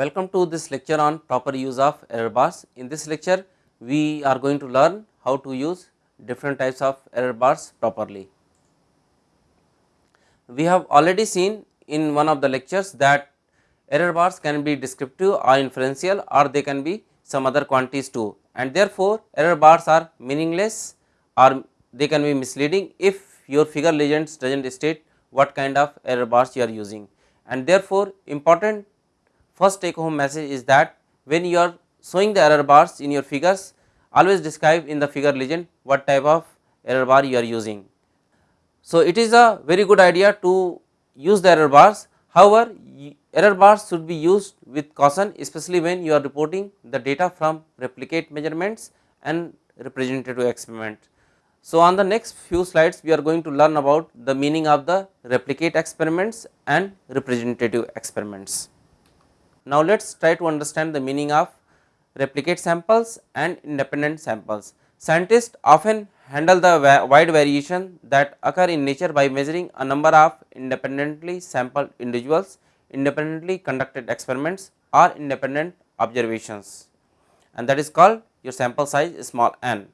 Welcome to this lecture on proper use of error bars. In this lecture, we are going to learn how to use different types of error bars properly. We have already seen in one of the lectures that error bars can be descriptive or inferential or they can be some other quantities too and therefore, error bars are meaningless or they can be misleading if your figure legends does not state what kind of error bars you are using and therefore, important first take home message is that when you are showing the error bars in your figures always describe in the figure legend what type of error bar you are using. So, it is a very good idea to use the error bars however, error bars should be used with caution especially when you are reporting the data from replicate measurements and representative experiment. So, on the next few slides we are going to learn about the meaning of the replicate experiments and representative experiments. Now, let us try to understand the meaning of replicate samples and independent samples. Scientists often handle the wide variation that occur in nature by measuring a number of independently sampled individuals, independently conducted experiments or independent observations and that is called your sample size small n.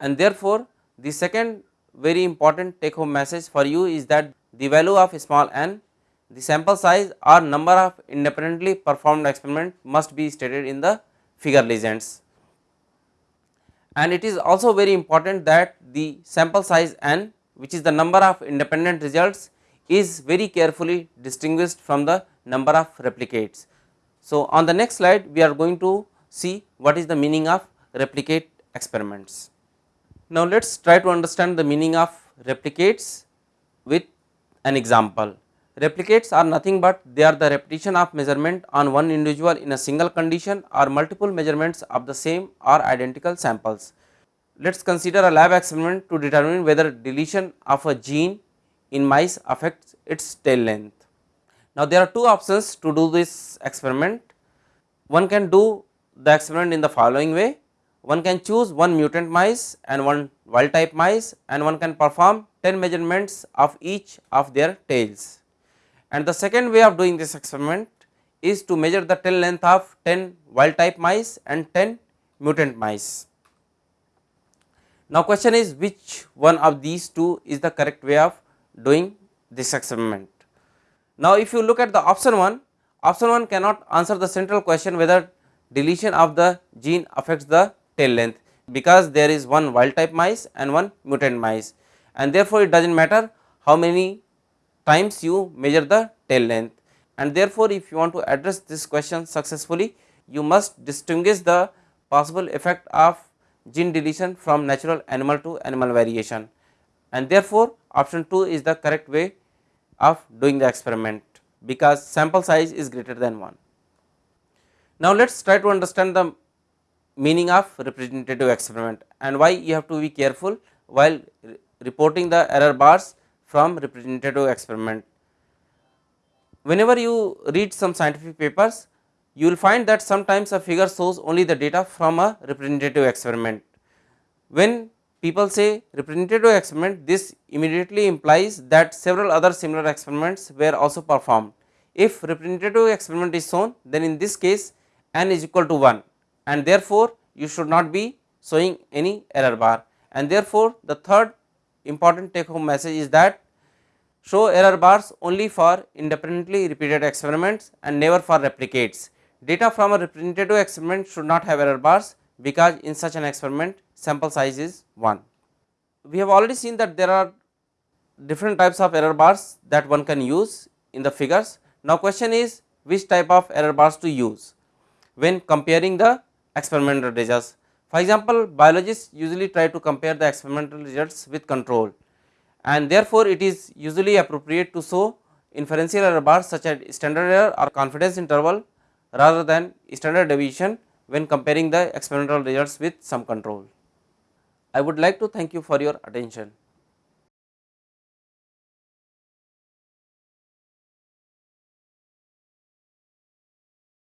And therefore, the second very important take home message for you is that the value of small n the sample size or number of independently performed experiment must be stated in the figure legends. And it is also very important that the sample size n which is the number of independent results is very carefully distinguished from the number of replicates. So, on the next slide we are going to see what is the meaning of replicate experiments. Now, let us try to understand the meaning of replicates with an example. Replicates are nothing but they are the repetition of measurement on one individual in a single condition or multiple measurements of the same or identical samples. Let us consider a lab experiment to determine whether deletion of a gene in mice affects its tail length. Now, there are two options to do this experiment. One can do the experiment in the following way. One can choose one mutant mice and one wild type mice and one can perform 10 measurements of each of their tails and the second way of doing this experiment is to measure the tail length of 10 wild type mice and 10 mutant mice. Now question is which one of these two is the correct way of doing this experiment. Now if you look at the option 1, option 1 cannot answer the central question whether deletion of the gene affects the tail length because there is one wild type mice and one mutant mice and therefore it does not matter how many times you measure the tail length and therefore, if you want to address this question successfully you must distinguish the possible effect of gene deletion from natural animal to animal variation and therefore, option 2 is the correct way of doing the experiment because sample size is greater than 1. Now, let us try to understand the meaning of representative experiment and why you have to be careful while reporting the error bars from representative experiment. Whenever you read some scientific papers, you will find that sometimes a figure shows only the data from a representative experiment. When people say representative experiment, this immediately implies that several other similar experiments were also performed. If representative experiment is shown, then in this case n is equal to 1 and therefore, you should not be showing any error bar and therefore, the third important take home message is that show error bars only for independently repeated experiments and never for replicates. Data from a representative experiment should not have error bars because in such an experiment sample size is 1. We have already seen that there are different types of error bars that one can use in the figures. Now question is which type of error bars to use when comparing the experimental results. For example, biologists usually try to compare the experimental results with control and therefore, it is usually appropriate to show inferential error bars such as standard error or confidence interval rather than standard deviation when comparing the experimental results with some control. I would like to thank you for your attention.